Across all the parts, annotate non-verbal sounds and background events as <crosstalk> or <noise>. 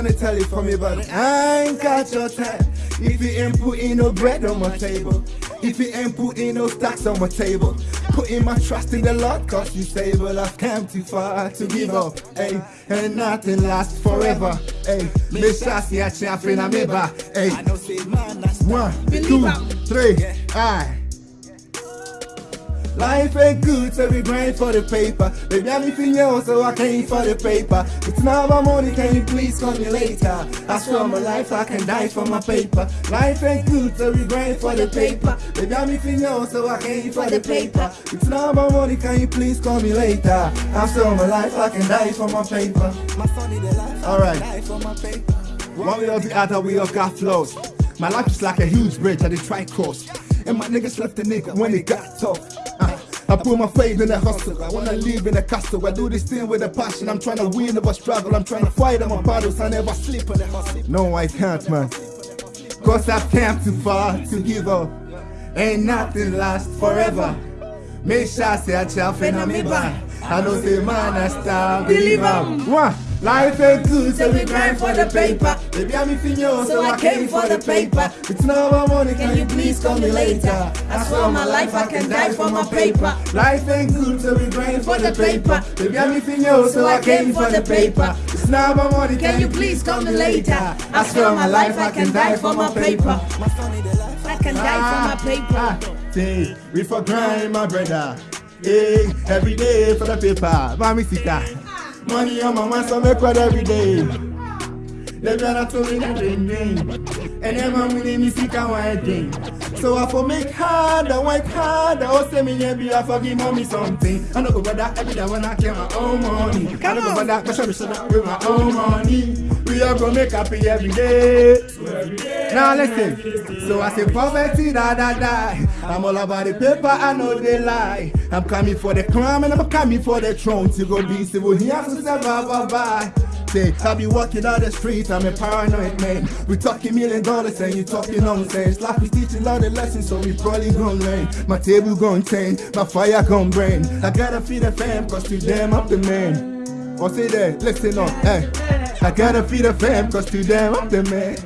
Wanna tell you for me, but I ain't got your time. If you ain't putting no bread on my table, if you ain't putting no stacks on my table, putting my trust in the Lord, cause you stable. I've come too far to give up, hey, and nothing lasts forever, hey. Me shasi a champion me ba, hey. I know say man, that's One, two, aye. Life ain't good, so we grind for the paper. Baby, I'm if you so I came for the paper. It's not my money, can you please call me later? I swear my life, I can die for my paper. Life ain't good, so we grind for the paper. Baby, I'm if you so I came for the paper. It's not my money, can you please call me later? I swear my life, I can die for my paper. my son in the life. All right. Die for my paper. One way or the other, we all got flows. My life is like a huge bridge at the tri-course. And my niggas left the nigga when it got tough. I put my faith in the hustle. I wanna live in the castle. I do this thing with a passion. I'm trying to win over struggle. I'm trying to fight on my battles. I never sleep on the hustle. No, I can't, man. Cause I've come too far to give up. Ain't nothing lasts forever. Make sure I say a chap and I'm. I know say man I start believe am. Life ain't good, so we grind for the paper. Baby, I'm if you so I came for the paper. It's not my money, can you please call me later? I swear my life, I can die for my paper. Life ain't good, so we grind for the paper. Baby, I'm if you so I came for the paper. It's not my money, Can you please call me later? I swear on my life I can die for my paper. My son in the life. I can die for my paper. Ah, say, we for grind, my brother. Hey, every day for the paper. Mami sika. Money on my mind, so make quite every day. Let me not tell me that they name. And then my money, me see how I think. So I for make hard, I work hard. I oh, also me yeah be I forgive mommy something. I know go bother every day when I get my own money. I Come know go on. bother, me show with my own money. We are gonna make happy every day. Now listen. So I say poverty da da die. I'm all about the paper, I know they lie. I'm coming for the crown and I'm coming for the throne. To go be civil here to survive bye bye. Say, I be walking down the street, I'm a paranoid man. We talking million dollars and you talking nonsense. Life is teaching all the lessons, so we probably gon' learn. My table gon' turn, my fire gon' burn. I gotta feed the fam, cause to them I'm the man. Or say that, listen up, hey. I gotta feed the fam, cause to them I'm the man.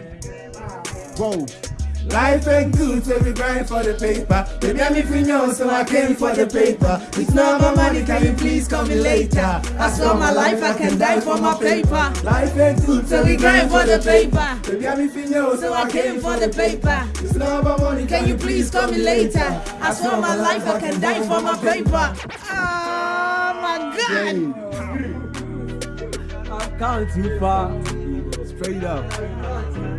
Whoa. Life ain't good, so we grind for the paper. Baby, I'm if you so I came for the paper. It's not my money, can you please call me later? I swear my life I can die for my paper. Life ain't good, So we grind for the paper. Baby, I'm if you So I came for the paper. It's not my money, Can you please call me later? I swear my life I can die for my paper. Oh my God. I've gone too far. Straight up.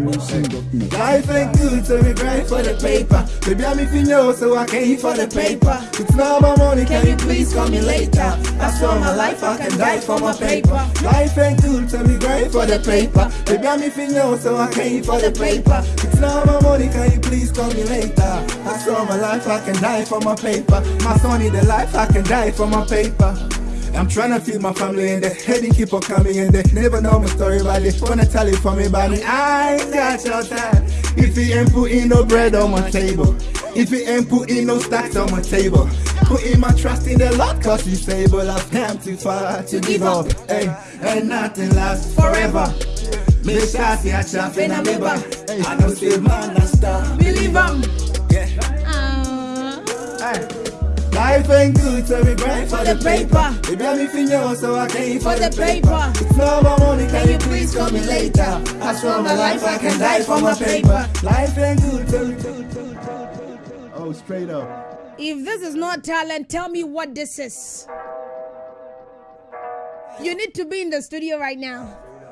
Life ain't good, so we grind for the paper. Baby, I'm if you know, so I can came for the paper. It's not my money, can you please call me later? I swear my life, I can die for my paper. Life ain't good, so we grind for the paper. Baby, I'm if you know, so I can came for the paper. It's not my money, can you please call me later? I swear my life, I can die for my paper. My son the life, I can die for my paper. I'm trying to feed my family and the heading keep on coming and they never know my story but they wanna tell it for me but me I ain't got your time If you ain't putting no bread on my table If you ain't putting no stacks on my table Putting my trust in the Lord cause he's stable I've come too far to give up hey, And nothing lasts forever Me shasi a chap in a me back hey, I know say man, I star. Believe him. Yeah. Ah. hey. Life ain't good, so we grind For the paper. Baby, I'm if you know, so I came For the paper. It's not my money, Can you please call me later? I swear my life, I can die for my paper. Life ain't good, so Oh, straight up. If this is not talent, tell me what this is. You need to be in the studio right now.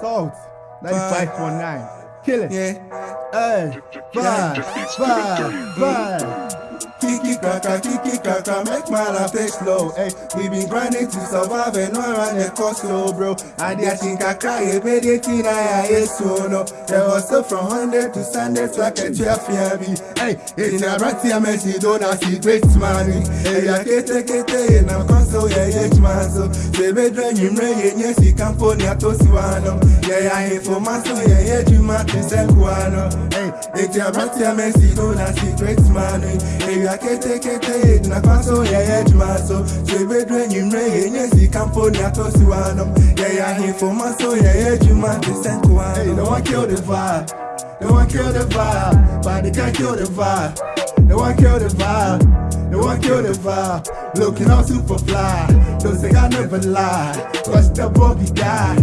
Salt, 95.9. Kill it. Yeah. Hey. Bye. Bye. Bye. Kiki kaka, kiki kaka, make my life take slow. Hey, we been grinding to survive and not run the cost slow, bro. And I think I cry a bit, eighteen, I yes, so no. So from Monday to Sunday, so I can cheer for me. Hey, it's a rat here, Messi, don't I see great money. Hey, I can't take it, and I'm console, yeah, yeah, man. So, say, be drain him, rain, yes, he can't put me at Osiwano. Yeah, I ain't for my soul, yeah, yeah, you might be Senkuano. Hey, it's a rat here, Messi, don't I see great money. I kete kete na kwaso ya ya jumaso Chebedwe nyimre ye nyesi kampo ni atosi wanom Ya ya hifo maso ya ya juma descent wanom Hey, no one kill the vibe. No one kill the vibe. But they can't kill the vibe. No one kill the vibe. No one kill the vibe. Looking all super fly. Don't say I never lie. Cause the bogey guy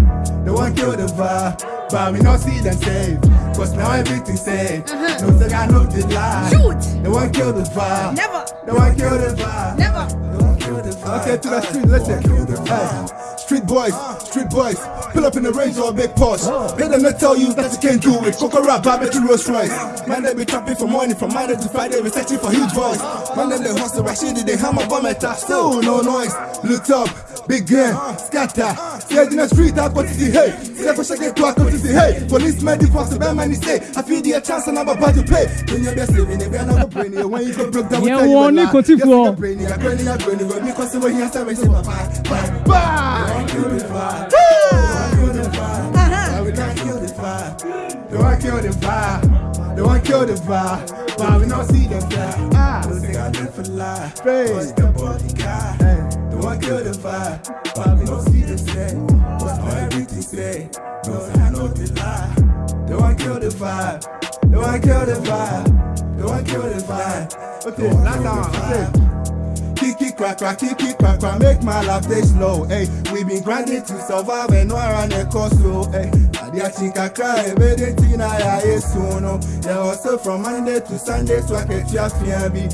No one kill the vibe but we not see them save Cause now everything's safe uh-huh. No say I know the lie Shoot No one kill the vibe Never No one kill the vibe Never No one kill the vibe Okay to the street listen hey. Street boys, street boys, pull up in the range or a big Porsche. They them not tell you that you can't do it. Coco rap, I bet you Rolls Royce. Man, they be trapping for money from Monday to Friday, be searching for huge boys. Man, they hustle, right shit, they hammer bomb at Still no noise. Look up, big gun, scatter. See in the street, I go to see hey. See I push get to I go to see hey. Police man, the force, the bad man, say. I feel the chance and I'm about to pay. When you're best living, you're not brainy, when you go broke down, yeah, one, you continue. Brainy, brainy, brainy, when me cause when he has to say bye bye bye. Don't kill the vibe. Don't kill the vibe. Don't kill the vibe. Don't kill the vibe. Why we not see them fly? Ah, don't think I live for lie. Praise the body guy. Don't kill the vibe. Why we not see them say? What's my everything say? No, I know the lie. Don't kill the vibe. Don't kill the vibe. Don't kill the vibe. Okay, that's how. Okay. Kiki crack, kiki crack, make my life stay slow. Hey, we been grinding to survive and no run the cost slow. Hey, think I cry, baby, tina ya yesuno. Yeah, also from Monday to Sunday, so I can just fear be.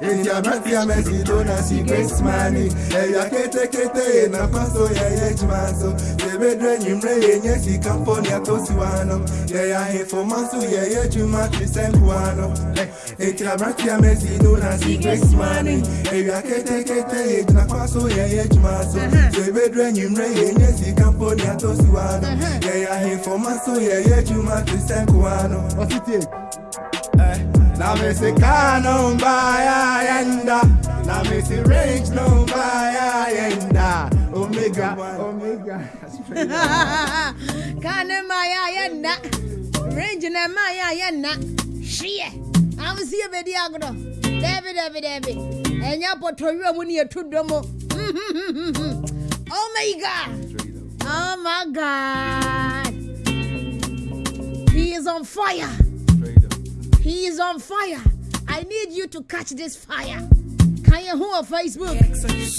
It's your I'm a don't see great money. Hey, I can't take it, and I'm so yeah, yeah, man. So, baby, drain him, rain, yes, he come for me, I told you one. Yeah, yeah, hey, for my so yeah, yeah, be sent one. Hey, it's your I'm a don't see great money. Hey, I kete ketekete nakwaso yeye tumaso sebedwenyimre yenye sikamponi atosiwano yeyahefomaso yeye tumatisekuwano namesikano mbaya yenda namesirange no mbaya yenda omega omega kane maya yenda range ne maya yenda shiye amsiye bedi agro debi debi debi ɛnyɛ pɔtɔwia mu ne yɛto dɔ mu oh my god. Oh my god. He is on fire. He is on fire. I need you to catch this fire. Can you on facebook?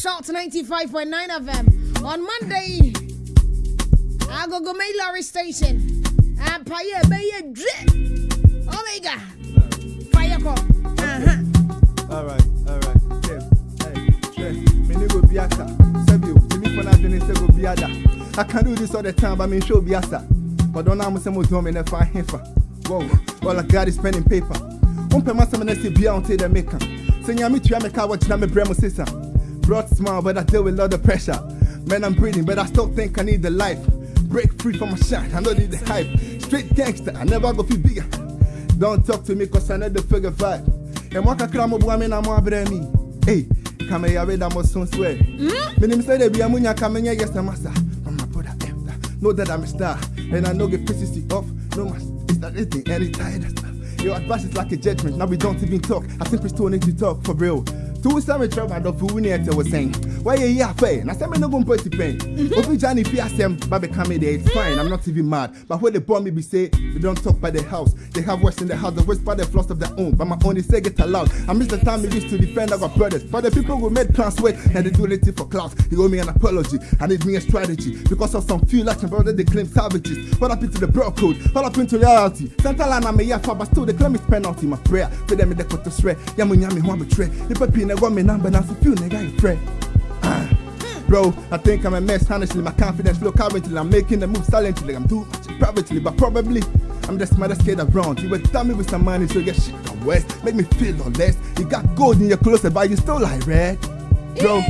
Short 95.9 fm on monday i go go make larry station. And pay a drip. Oh my god. Fire call uh-huh all right Sebio. I can do this all the time, but I mean show be asa. But don't know some them in if I heifer. Whoa, all I got is pen and paper. One per master and say be on the maker. Ya me to out what you me bremo sister. Brought smile, but I deal with a lot of pressure. Man, I'm breathing, but I still think I need the life. Break free from my shot, I don't need the hype. Straight gangster, I never go feel bigger. Don't talk to me, cause I know the figure vibe. And what can come up with me, I'm more me. Hey, kame ya reda mo son swear. Minim say they be amunya kame nya yes massa. Mama brother eh, after. Know that I'm a star and I know get pieces off. No mas not anything any tired stuff. Your advice is like a judgment. Now we don't even talk. I simply still need to talk for real. Two summer trouble and of who near was saying. Why you here pay? Now some no go put to pain. Open Johnny PSM, but become there. It's fine. I'm not even mad. But when they bomb me, be say they don't talk by the house. They have worse in the house. The worst by the flaws of their own. But my only say get aloud. I miss the time we used to defend our brothers. But the people who made plans wait and they do anything for clout. They owe me an apology. I need me a strategy because of some few like brother they claim savages. What happened to the bro code? What happened to reality? Central line I'm a year for, but still they claim it's penalty. My prayer for them in the quarter swear. Yamu yami hwa betray. The papi na go me number now so few nigga you pray. Bro, I think I'm a mess, honestly. My confidence low currently. I'm making the move silently. I'm too much privately, but probably I'm the smartest kid around. You would tell me with some money, so you get shit the west. Make me feel or less. You got gold in your closet, but you still like red. Bro,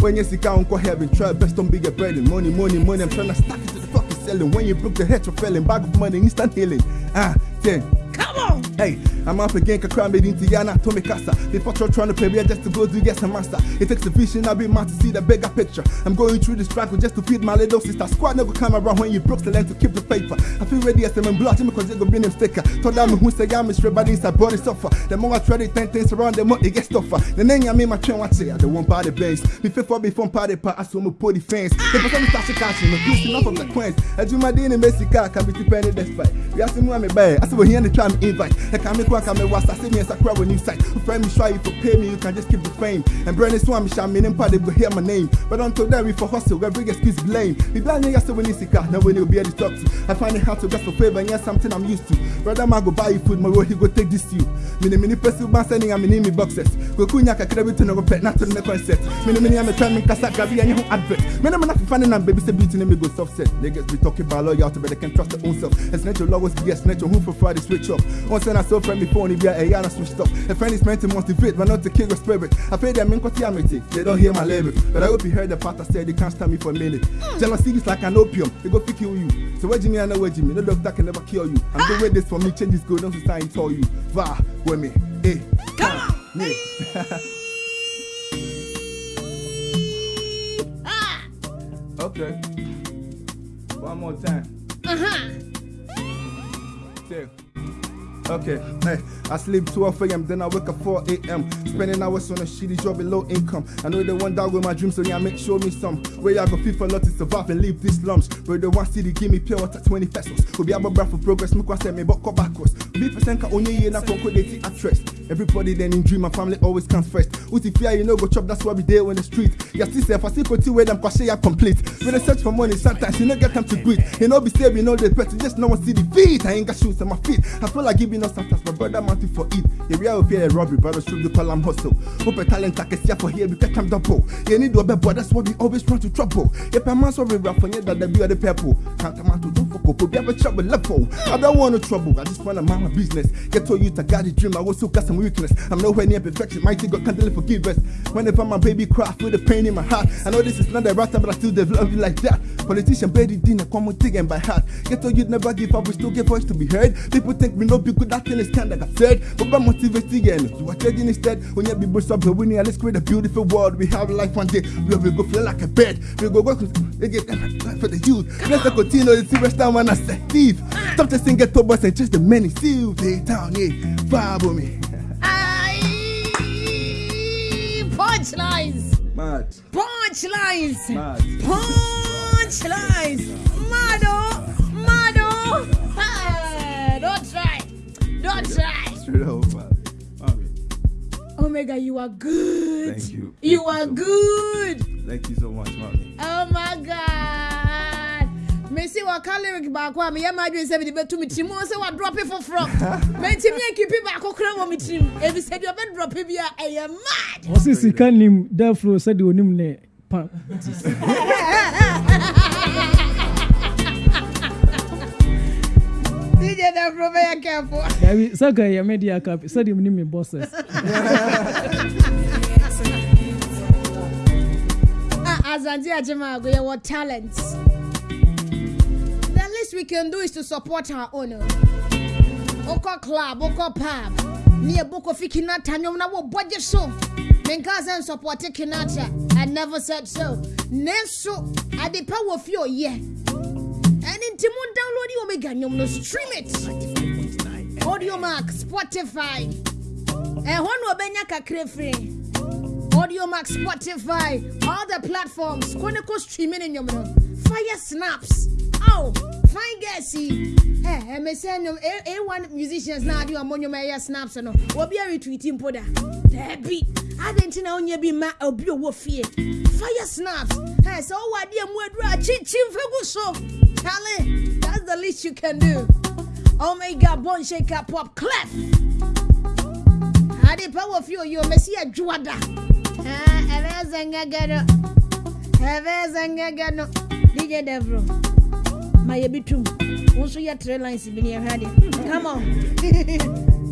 when you see count go heaven, try best don't be get bread and money, money, money. I'm trying to stack it to the fucking selling. When you broke the head, you're felling. Bag of money, instant healing. Ah, then. Come on. Hey, I'm up again, Kakra made into Yana, Tommy Casa. They fought trying to pay me just to go to get some master. It takes a vision, I'll be mad to see the bigger picture. I'm going through this struggle just to feed my little sister. Squad never come around when you broke the land to keep the paper. I feel ready as I'm blotting because they're gonna be sticker. Told them who say I'm a straight body inside body suffer. The more I try to turn things around, the more it gets tougher. The name I mean my train, what say I don't want party base. Me fit for before party part, I saw me put the fence. The person start to catch me, please enough of the queens. I do my day in Mexico, can be dependent despite. We ask me why me buy. I said we're here in the try me invite. I can make work, I may I see me as a crowd when you site. Friend me try if you pay me, you can just keep the fame. And Brandon Swami shall mean in part they go hear my name. But until then we for hustle, we bring excuse blame. We blind yes when you see car, now when you be able to talk to. I find it hard to get for favor, and yes, something I'm used to. Brother man go buy you food, my road he go take this to you. Mini mini person man sending I'm in me boxes. Go kunya ka kredit to no pet not to the concept. Mini mini I'm a time in kasa gabi and you advert. Mini fi finding and baby say beauty name go soft set. Niggas be talking about loyalty, but they can trust their own self. It's natural always be a snatch who for Friday switch up. Once and I saw friend before he be a yana switched up. A friend is meant to motivate, but not to kill your spirit. I pay them in amity. They don't hear my lyrics. But I hope you heard the part I said they can't stand me for a minute. Jealousy is like an opium, they go pick kill you. So where Jimmy I know where Jimmy, no doctor can never cure you. I'm doing this for me, change is good, don't society tell you. Va, with me, eh, Come on. Yeah. <laughs> Ah. Okay. One more time. Uh-huh. Two. Okay, hey, I sleep 12 a.m., then I wake up 4 a.m. Spending hours on a shitty job with low income. I know they want that with my dreams, so yeah, make show me some. Where I go fit for lot to survive and leave these slums. Where the one city give me pure water 20 pesos. Will be able to for progress, make one send me but back backwards. Be percent ka only year na conquer they actress. Everybody then in dream, my family always comes first. Uti fear you know go chop, that's why we there on the street. Yeah, see, if I see put where them kwashe ya complete. When I search for money, sometimes you no get time to greet. You know be you know the better, just no one see the feet. I ain't got shoes on my feet. I feel like giving us sometimes my brother mountain for it. Yeah, we are up here robbery, I should be call am hustle. Hope a talent I can see for here because I'm double. You need to obey, but that's why we always run to trouble. If a man sorry rap for you that be the people. Can't come out to don't fuck up, be a trouble level. I don't want no trouble, I just want to mind my business. Get to you to got a dream, I was so got weakness. I'm nowhere near perfection, mighty God can't deliver forgiveness. Whenever my baby cry, I feel the pain in my heart. I know this is not the right time, but I still develop it like that. Politician baby dinner, come on, digging by heart. Get to you never give up, we still get voice to be heard. People think we no be good, that thing is kind of absurd. But by motivating again, you are trading instead. When you be both up, we need let's create a beautiful world. We have life one day, we will go feel like a bed. We go work again for the youth. Let's continue the serious time when I say thief. Stop the sing get to us and just the many. See you, they down here, vibe with me. Punchlines. Mad, Punchlines. mad. Punchlines. Mado. Mado. Ah, don't try. Don't try. Straight. Mommy, Omega, you are good. Thank you. You Thank you are so good. Thank you so much, mommy. Oh my God. Mesi waka lyric baako a meyɛ ma adwene sɛ mede bɛto me tirim sɛ wadrɔpe foforɔ mantimi ankipi baako kora wɔ me tirim ɛfisɛ deɛ ɔbɛdrɔpe bi a ɛyɛ mad. Ɔse sika nim dafuro sɛdeɛ onim ne pa DJ Dafro bɛyɛ careful. Sɛ ka yɛ media cap sɛdeɛ menim me bosses. <laughs> Azanti Ajimago, yɛwɔ talent the least we can do is to support our owner. Oko club, oko pub. Me Near Boko Fikinata, no, no, budget so. Menkaza and support Kinata. I never said so. Nenso, I the power of your yeah. And in Timon download Omega, you no stream it. Audio Mac, Spotify. And one will benya kakrefri. Audio Mac, Spotify, all the platforms. Koneko streaming in your fire snaps. Oh, fine guessy. Hey, eh, eh, I'm saying no. a one musicians now do a monument snaps no. We'll be retweeting poda. Debbie, I didn't know you be my obi wo fie. Fire snaps. Hey, so what dear mwadra chin chin fagu so. Charlie, that's the least you can do. Omega bone shaker pop clap. Ade power fuel you messia juada. Ah, ever zanga gano. Ever zanga gano. DJ Devro ma yɛ bi tum wo nso yɛ tre lines bi ne yɛhwɛ ade come on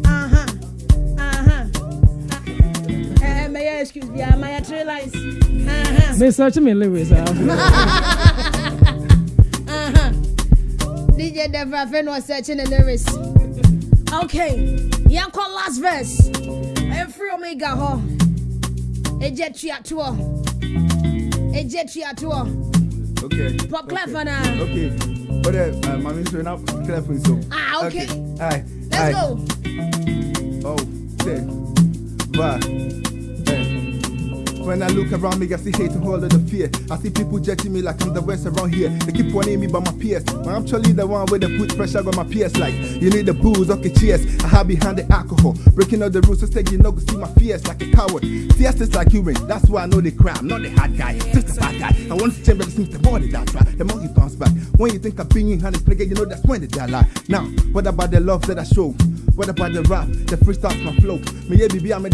<laughs> aha aha ah. eh, ɛɛ mɛyɛ excuse biara ah, ma yɛ tre lines aha. mesɛkye me lewe saa DJ Devra Fen was searching the lyrics. Okay, Yanko last verse. Eh, Every Omega ho. Eje Triatua. Eje Triatua. Okay. Pop okay. clap for now. Okay. But uh, uh my ministry now clap for so. Ah, okay. Aye. Let's go. Oh, say. Bye. When I look around me, I see hate and all of the fear. I see people judging me like I'm the worst around here. They keep warning me by my peers. But I'm actually the one where they put pressure on my peers. Like, you need the booze, okay, cheers. I hide behind the alcohol. Breaking all the rules, so say you know, see my fears like a coward. CS is like human, that's why I know they cry. I'm not the hard guy, just the bad guy. I want to change, seems the body that's right. The monkey comes back. When you think I'm being honest, nigga, you know that's when they die lie. Now, what about the love that I show? What about the rap, the freestyles, my flow? Me yeah, baby, I'm the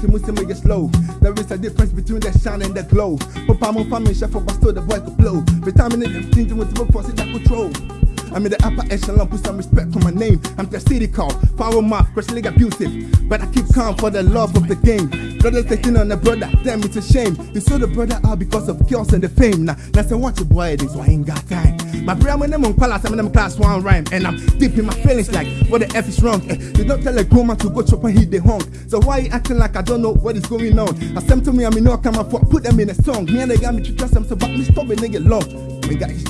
to Muslim make it slow. There is a difference between the shine and the glow. Papa, my family, chef, but still the boy could blow. Them thinking with the force that control. I'm in the upper echelon, put some respect on my name. I'm the city call, power mouth, league abusive. But I keep calm for the love of the game. Brothers taking on the brother, damn it's a shame. You saw the brother out because of chaos and the fame. Now, now say watch your boy, this so I ain't got time. My brain when I'm on class, I'm in them class one rhyme. And I'm deep in my feelings like, what the F is wrong? Eh, you don't tell a grown man to go chop and hit the honk. So why you acting like I don't know what is going on? I sent to me, I mean, no, come for put them in a song. Me and the guy, me to trust them, so but me stop a nigga long. Me guys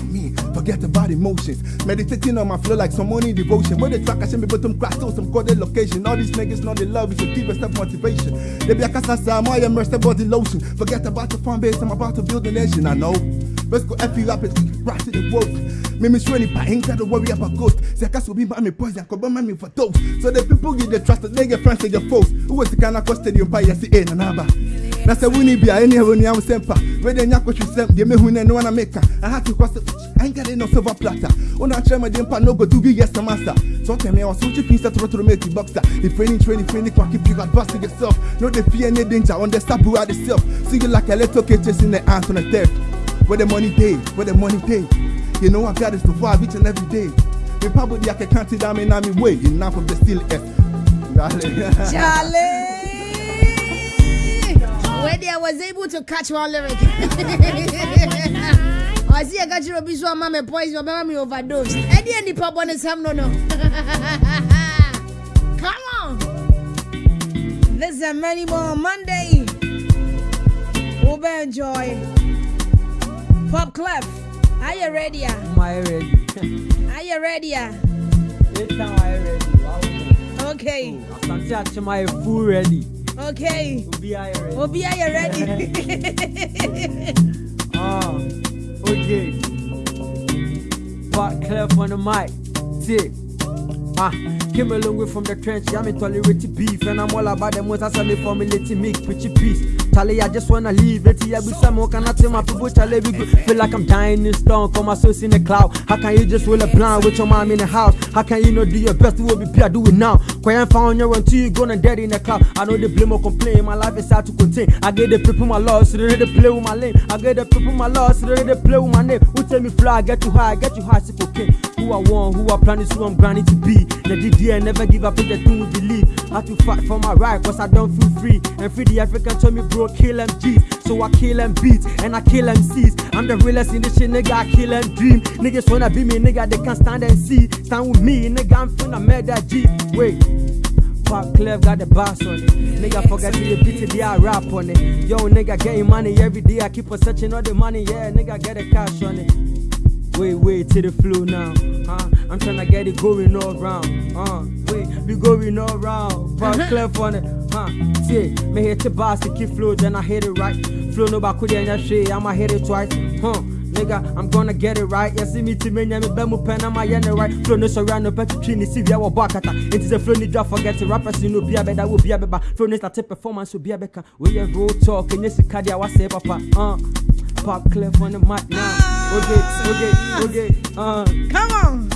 forget about emotions. Meditating on my flow like some money devotion. When the track I should be bottom crash to some coded location. All these niggas know they love is a deep self motivation. They be a casa, I'm immersed body lotion. Forget about the fan base, I'm about to build a nation, I know. Let's go you up and right to the. Me miss really pa ain't got to worry about ghost. Say I will be my poison, could buy me for those. So the people get the trust they get friends and your foes. Who was the kind of cost stadium pie yes in and aba. Na sɛ woni bia ɛne ɛwɔ ni am sempa. We de nya kɔtwe sɛm de me hu ne no na meka. I had to cross it. I ain't got no silver platter. Ona kyerɛ me de mpa no go do gi yes master. So tell me I was switching things that to make it boxer. Training training can keep you advancing yourself. No the fear any danger on the are the self. See you like a little kid chasing the ants on the theft. Where the money day, where the money day. You know I got this to five each and every day. Me probably I can count it down in my way. Enough of the still F. <laughs> Charlie! Where I was able to catch one lyric. <laughs> I see I got you a bit so mamma poison, your mammy overdose. Eddie and the pop on ham, no, no. <laughs> Come on! This is a many more Monday. We'll enjoy. Pop Clef, are you ready? Am I ready? <laughs> Are you ready? This time I ready. Okay, Asante Achema full ready. Okay. Obi I ready. Obi, are you ready? <laughs> Ah, okay. But clear on the mic. See. Ah, came a long way from the trench. I'm in tolerated beef, and I'm all about the most. I saw me formulating milk, pretty peace. Charlie, I just wanna leave it here with some more. Can I tell my people, Charlie, we go. Feel like I'm dying in stone, come my source in the cloud. How can you just roll a blind with your mom in the house? How can you not do your best? You will be peer, do it now. Quiet found your until you gonna dead in the cloud. I know they blame or complain, my life is hard to contain. I get the people my loss, so they ready to play with my lane. I get the people my loss, so they ready to play with my name. Who tell me fly, get you high, get you high, sick okay. Who I want, who I plan is who I'm grinding to be. The DDA never give up in the thing we believe. I have to fight for my right, cause I don't feel free. And free the African told me, bro, kill MGs. So I kill them beats and I kill MCs. I'm the realest in this shit, nigga. I kill them dream. Niggas wanna be me, nigga. They can't stand and see. Stand with me, nigga. I'm finna murder G. Wait. Pop Clef got the boss on it. Nigga forget to the beat it, yeah, I rap on it. Yo, nigga getting money every day. I keep on searching all the money, yeah, nigga get the cash on it. Wait, wait to the flow now. Huh? I'm tryna get it going all round. Uh, wait, we going all round. Pop Clef on it. Huh? See, me hit the bass, to keep flow, then I hit it right. Flow no back with any shit, I'ma hit it twice. Huh? Nigga, I'm gonna get it right. Yeah, see me to me, me bemu pen, I'm a right. Flow no surround, no better tree, see we are bakata. It is a flow, need to forget it. Rappers, you know, be a better, will be a better. Flow needs to performance, will be a better. We are road talk, and yes, Kadia was say, papa. Uh, pop Clef on the mic now. Okay, okay, okay. Uh, Come on.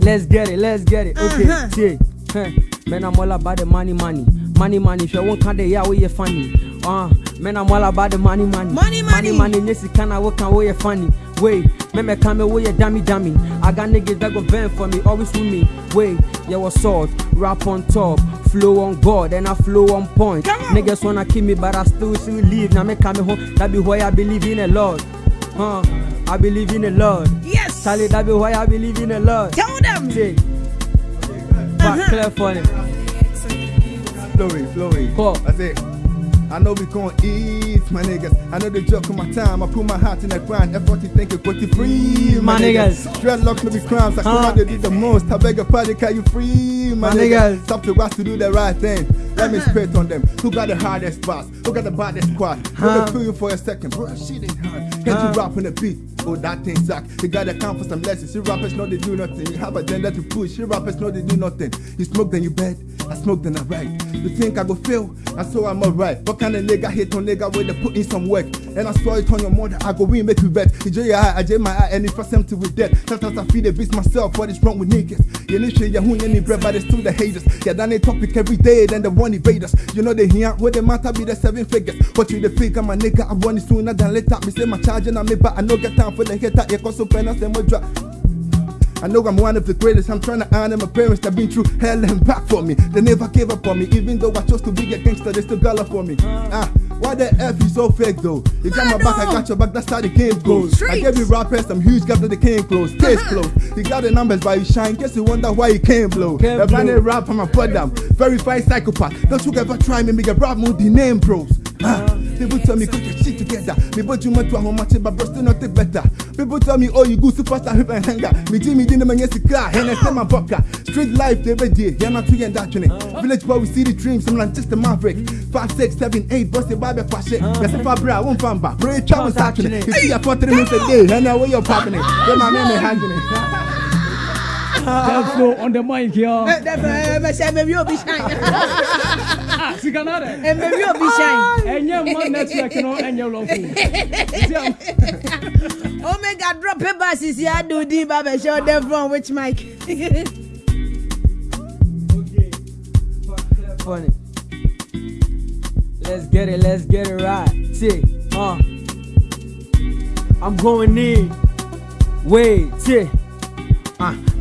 Let's get it, let's get it. Okay, Uh-huh. see. Huh. Man, I'm all about the money, money. Money, money. If you won't count the yeah, we you funny. Uh, man, I'm all about the money, money. Money, money. Money, money. Yes, you can I work and we funny. Wait, Me me come away dummy dummy. I got niggas that go vent for me, always with me. Wait, yeah, what's salt, rap on top, flow on God, and I flow on point. Niggas wanna kill me, but I still see leave. Now me come home, that be why I believe in the Lord. Huh? I believe in the Lord. Yes. Charlie, that be why I believe in the Lord. Tell them. Uh-huh. Say, back clear funny. Flowy, flowy. Call. That's it. I know we gon' eat, my niggas. I know the joke of my time. I put my heart in the grind. Effort to think it, what you free, My niggas. Dreadlocks no be crimes. I come Huh. out to do the most. I beg a party, can you free, my, My niggas? niggas. Stop to us to do the right thing. Let me uh-huh. spit on them. Who got the hardest bars? Who got the baddest squad? Huh. Let me feel you for a second, bro. Shit ain't hard. Can't Huh. you ah. rap on the beat? Oh, that thing suck. You gotta come for some lessons. You rappers know they do nothing. You have a agenda to push. You rappers know they do nothing. You smoke then you bed. I smoke then I write. You think I go fail? I saw I'm alright. What kind of nigga hate on nigga where they put in some work? And I saw it on your mother. I go win, make you bet. You your eye, I jay my eye, and if I to with death. Sometimes I feel the beast myself. What is wrong with niggas? You need shit, you any bread, but it's still the haters. Yeah, done a topic every day, then the one invaders. You know they here, what the matter be the seven figures. What you the figure, my nigga? I want it sooner than later. Me say my charge and I me, but I no get time for the hater. You cause so pen, I say more drop. I know I'm one of the greatest. I'm trying to honor my parents that been through hell and back for me. They never gave up on me, even though I chose to be a gangster. They still got up for me. Ah, why the F you so fake though? You got my back, I got your back. That's how the game goes. I gave you rappers some huge that they came close. Case close. You got the numbers, but you shine. Guess you wonder why you can't blow. The blinded rap, I'm a down. Verified psychopath. Don't you ever try me, make a rap mood the name bros. Ah, people tell me, put your shit together. Me but you meant to how much, but bro still not better. People tell me, oh, you go superstar, hip and hanger. Me Jimmy didn't man, yes, you car, and I my vodka. Street life, be there, yeah, not too and that journey. Village boy, we see the dreams, I'm like just a maverick. Five, six, seven, eight, bust the Bible for shit. Yes, if I bra, one fan back. Bro, it's trouble actually. You see, I put three minutes a day, and now where you're popping it. Then my man, hanging it. Therefore, on the mic here. Mɛsɛ mɛbi obi obi shine. Network no. <laughs> Omega drop paper sisi adu di ba bɛ show them from which mic. <laughs> Funny. Let's get it, let's get it right. See, uh, I'm going in. Wait, see.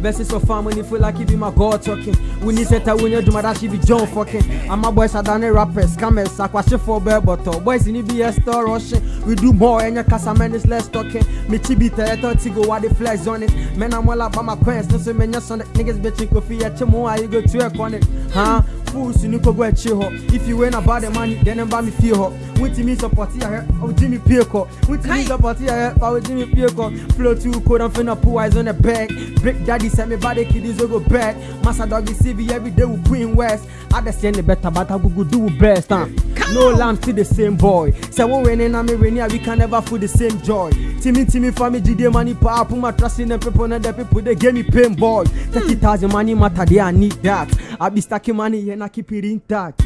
Ah, verses of family feel like it be my God talking. We need tell when you do my that she be John fucking. And my boys are done rappers, scammers, aquashi for bear bottle. Boys in EBS store rushing. We do more and your casa man is less talking. Me chibi te thought to go what the flex on it. Man, I'm all about my quest. No, so man, your son niggas bitching coffee at Chimo. How you go to work on it? Huh? Fools, you need go and chill ho. If you ain't about the money, then I'm me feel ho. With me support here, oh Jimmy Pico. With me support here, oh Jimmy Pico. Flow to code, I'm finna put eyes on the back. Big daddy send me body kiddies go back. Massa doggy CV every day with Queen West. I just send the better, but I go do best, huh? No lamb to the same boy. Say we winning and me winning, we can never feel the same joy. Timmy Timmy family GD money power, put my trust in the people and the people they give me pain boy. Thirty thousand money matter, they I need that. I be stacking money and I keep it intact.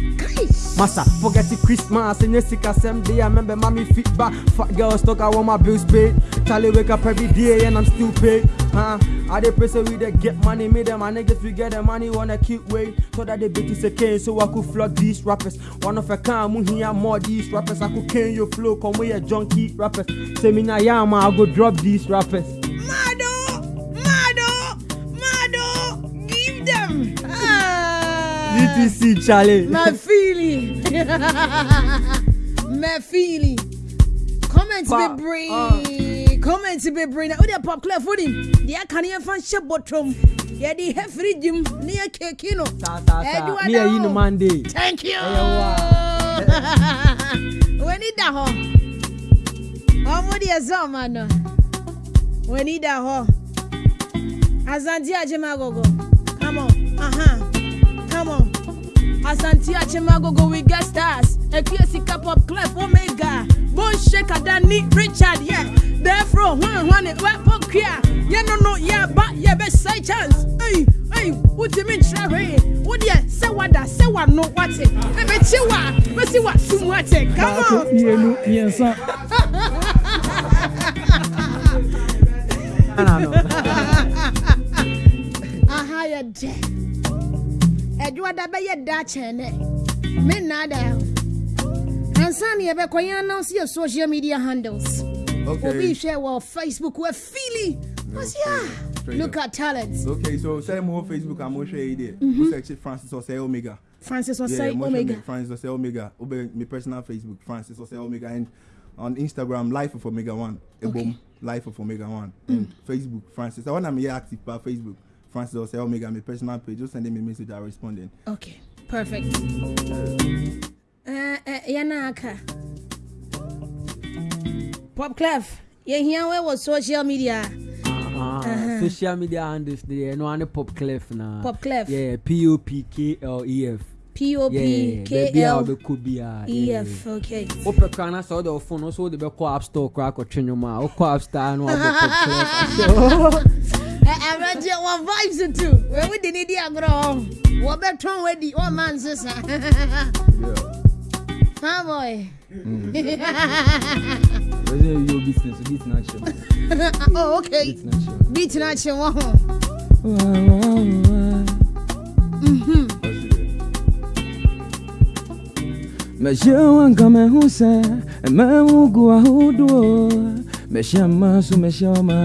Massa, forget the Christmas and sick same day. I remember mommy feedback. Fat girls talk, I want my bills paid. Charlie wake up every day and I'm still paid. Huh? I dey pray so we dey get money, me them my niggas we get the money, wanna keep way. So that they bitches a cane, so I could flood these rappers. One of a kind, mu hear more these rappers. I could cane your flow, come with a junkie rappers. Say me na yama, I go drop these rappers. Mado, Mado, Mado, give them. Ah. DTC Charlie. My feeling. <laughs> My feeling. Comment Pa- bebree. comment bebree na wode papclaf wode deɛ aka ne yɛmfa nhyɛ bɔtɔm yɛde hɛ firi gyim ne yɛ keki no ɛduwaneayi no mande thank you. W'ani <laughs> da hɔ ɔmo oh, deɛ sɛ ɔma no. W'ani da hɔ asante agyema agogo come on. Aha come on. Asante agyema agogo we get stars. Ɛkuɛ sika pop club omega. Bon Shake Adani Richard, yeah. Therefore, one one for queer. Yeah, no, no, yeah, but yeah, best side chance. Hey, hey, what you mean, Sherry? What yeah, say what that, say what no, what it. But you what, but see what, soon what it. Come on. Ghana no. aha yɛ dɛ adwoada bɛyɛ da kyɛn nɛ me nnaa da ne yɛbɛkɔ yɛn announce your social media handles Okay. Obi share wɔ Facebook we're Philly. What's yeah? Look at talents. Okay, so say more Facebook I'm share idea. Mm-hmm. Who search Francis or say Omega. Francis was Yeah, saying mo share Omega. me Francis or say Omega. Obe my personal Facebook Francis or say Omega and on Instagram Life of Omega One. Okay. Boom Life of Omega One. And Facebook Francis. I want I'm here active by Facebook. Francis or say Omega my personal page. Just send me a message. I'm responding. Okay, perfect. Eh, eh, yɛnaaka pop clef yɛhia wɛ wɔ social media. Social media handles deɛ ɛno eh, ane pop clef na. Pop clef yeah, popklef wobɛkɔ biaa wopɛ kra na sɛ wode wo phone so wode bɛkɔ app store kora akɔtwe nwom a wokɔ app store no awurɛgye <laughs> wɔ vibes to? Wɛwode ne di agorɔ hɔ wɔbɛtɔn wadi wɔma nsesa Ha boy. Mm. Resume your business, beat natural. <laughs> Oh okay. Beat natural. Beat na kye wɔ ho. Mehyia wanka mehu sɛ ɛmamu gu ahodoɔ mehyia mma so mehyia ɔma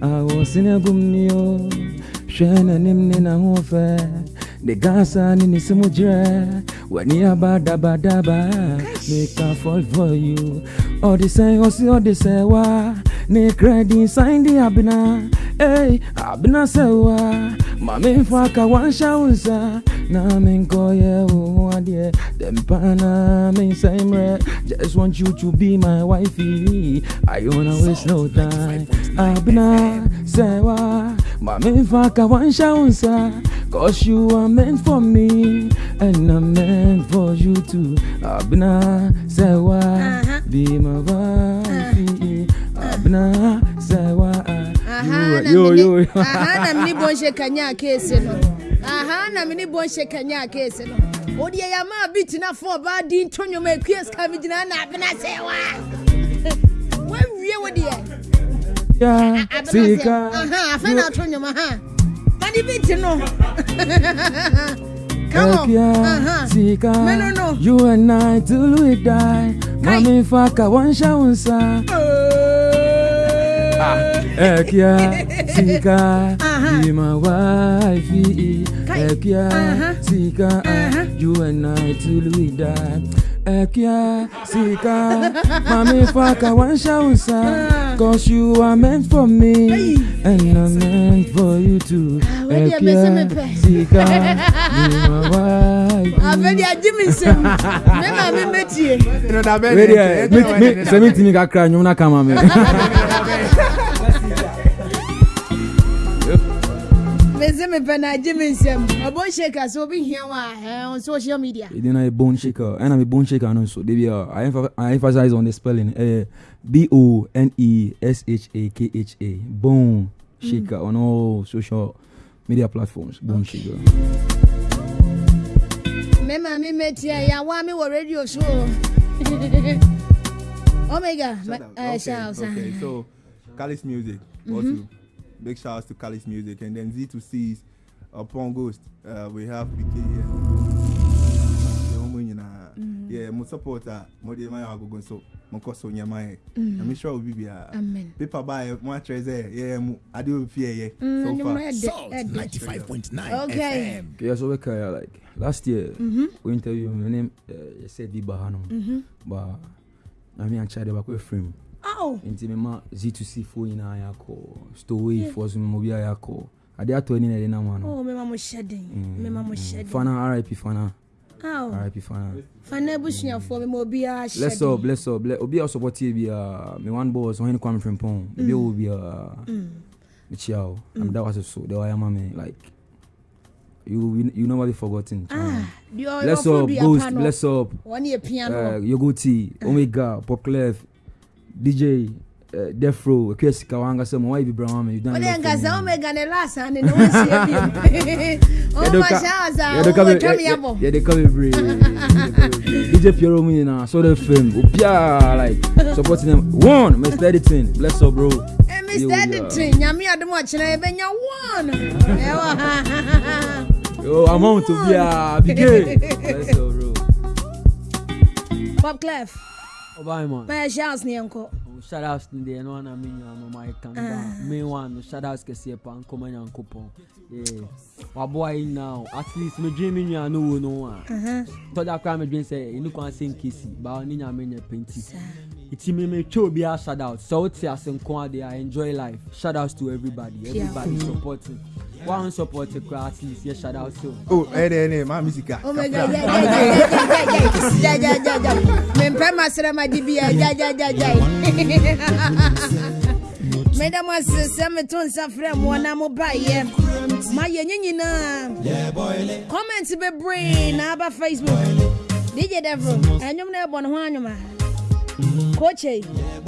a wɔsene agum ni o hwɛ n'anim ne n'ahofɛ ne gasa ne ne When you dabba dabba, make a fall for you. All the say, all see, all the say, wah. Nick ready, sign the abina. Hey, abina say, wah. Mami faka, one shawza. Wo nsa na menkɔyɛ wo ho adeɛ dɛmpa na mensɛe mmerɛ just want you to be my wifey. I don't wanna waste no time. Abena sɛ wa ma memfa ka wanhyɛ cause you are meant for me and I'm meant for you too. Abena sɛ wa Uh-huh. be my wifey. Abena sɛ wa Aha na yo yo yo. Aha na mini bonhye kanya keesi no. aha na mene bɔ nhyɛ kanya a no wodeɛ yɛma bi tena ɔbaa di nto nnwoma akua sika megyina na abena sɛ wa. <laughs> Woawie wo deɛ afei na ato nnwoma ha. Made bi no. <laughs> Come on. Sika, no, you and I till we die. Mommy, fuck, I want shower, sir. Ah. ẹ̀kíá síká ìmọ̀ wáìfì ẹ̀kíá Zika, you and I till we die. Ekia, Sika, Mami Faka, Wanshausa, cause you are meant for me, and I'm meant for you too. Ekia, Sika, you. Are wife. Abedi ajimi sem, me mami metie. Wede, me, me, se mi tini kakra, nyona kama me. mepɛ na agye me nsɛm. Ɔbɔn shaker sɛ obi hia wɔ eh, social media. Ɛdina yɛ e bone shaker eh, ɛna me bone shaker no nso. Debi ah, a i emphasize on the spelling eh, uh, b-o-n-e-s-h-a-k-h-a bone shaker mm. on all social media platforms bone okay. shaker. Me ma me metia yɛawa me wɔ radio so <laughs> omega Shut up. Uh, okay, so Calis music mm -hmm. what you Big shout out to Kali's Music. And then Z2C's Upon Ghost. Uh, we have PK here. Mm. Yeah, my supporter, my dear, my agogo so, my cost on. I'm sure we'll be here. Amen. Paper by my treasure. Yeah, I do fear. Yeah, so far. Salt 95.9. Okay. FM. Yeah, so we can like last year mm-hmm. we interviewed my name, uh, said Viba Hanum, mm-hmm. but I mean, I'm trying to work with him wow. Nti mema g2c fo nyinaa yɛakɔ. Stowafoɔ so mmɔ biaa yɛakɔ. Adeɛ atɔ ani na ɛde nam ano. Oh, mm. Fana rip fana. Rip fana. Fana abusuafoɔ mema obiaa hyɛless up less up obi a ɔsɔpɔteɛ biaa me one boss ɔhene kwame frempɔn ebi mm. wɔ biaa mekyia mm. wo. Amda wase so deɛ wayɛma me like you you never be forgotten. Ah, uh, Bless up, ghost. Bless up. One year piano. Eh, uh, Yogoti, ah. Omega, Pop dj uh, eh, defro ekwe sika wankasa mu wayi bibira mama you done it ngaza omega ne lasa ne no si ebi o mashaza o tell me abo yeah they come every dj piero mu na so the film opia like supporting them. One mr editing bless up bro. Eh mr editing nyame adom a kyena e benya one eh, ewa yo amount to be a big bless up bro. Bob clef. Obai man. May shout ni enko. Oh, shout out ni dey no na me nyama my tanga. Me wan no shout out kesi pa nkoma nyankopon. Yeah waboa yi now at least me medwin me nua no wo no a tɔda koraa medwin sɛ ɛnu kwan sɛ nkesi baa ne nyame nyɛ penti me, memetwa obi a shout out So wote ase nko ade a enjoy life shout out to everybody everybody supporting wọn support kura at least yɛ shout out so. o ɛyɛ dɛ ɛyɛ maa mi sika. o mɛ jɛ jɛ jɛ jɛ jɛ jɛ jɛ jɛ mɛ n pɛ ma sira ma di bi yɛ jɛ jɛ jɛ jɛ. Madam was Samaton Safram, one ammo by him. My Yanina comments be brain about Facebook. Did you ever? And you're never one, Coach.